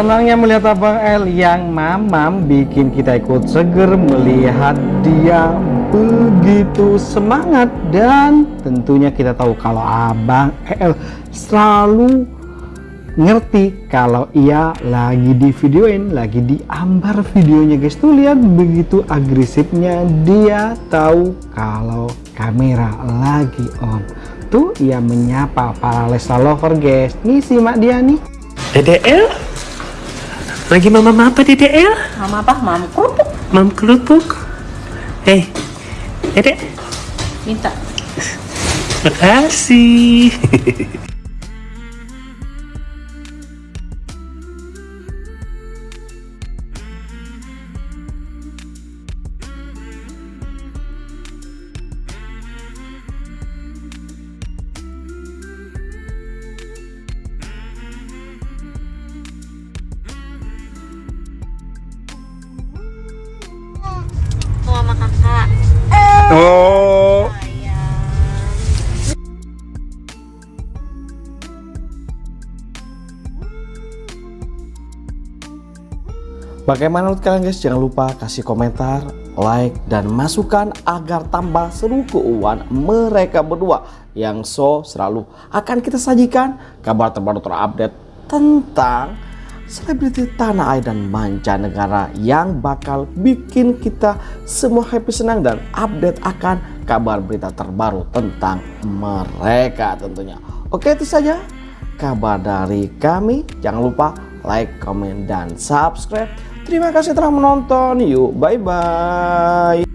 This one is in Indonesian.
Senangnya melihat Abang El yang mamam bikin kita ikut seger melihat dia begitu semangat. Dan tentunya kita tahu kalau Abang El selalu ngerti kalau ia lagi di videoin lagi diambar videonya. Guys tuh lihat begitu agresifnya. Dia tahu kalau kamera lagi on. Tuh ia menyapa para Lesa lover guys. Nih simak dia nih DDL? Lagi mama apa DDL? Mama apa? Mama kerupuk. Mam kerupuk? Hei, Dedek, Minta. makasih. Bagaimana menurut kalian guys? Jangan lupa kasih komentar, like, dan masukan agar tambah seru keuangan mereka berdua yang so selalu akan kita sajikan kabar terbaru terupdate tentang selebriti tanah air dan mancanegara yang bakal bikin kita semua happy senang dan update akan kabar berita terbaru tentang mereka tentunya. Oke itu saja kabar dari kami. Jangan lupa like, comment, dan subscribe. Terima kasih telah menonton. Yuk, bye-bye.